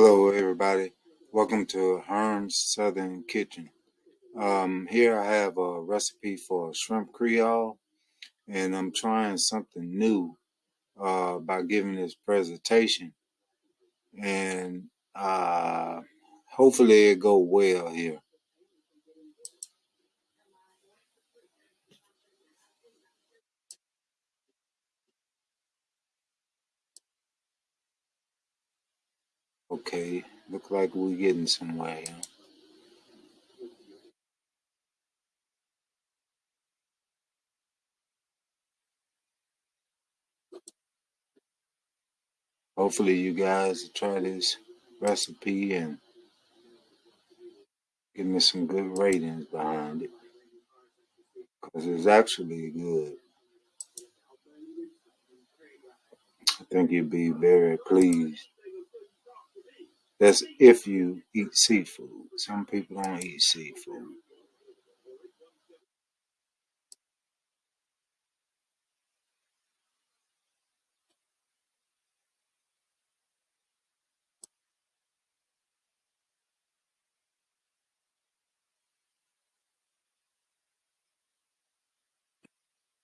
Hello, everybody. Welcome to Herm's Southern Kitchen. Um, here I have a recipe for shrimp creole, and I'm trying something new uh, by giving this presentation, and uh, hopefully it go well here. Okay, look like we're getting somewhere. Here. Hopefully you guys try this recipe and give me some good ratings behind it, because it's actually good. I think you'd be very pleased. That's if you eat seafood. Some people don't eat seafood.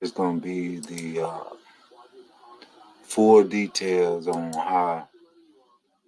It's gonna be the uh, full details on how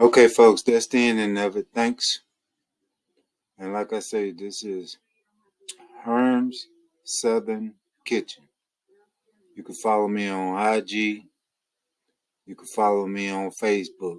Okay, folks, that's the ending of it. Thanks. And like I say, this is Herm's Southern Kitchen. You can follow me on IG. You can follow me on Facebook.